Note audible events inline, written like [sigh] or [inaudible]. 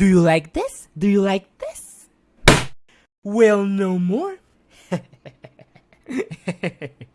Do you like this? Do you like this? Well, no more. [laughs]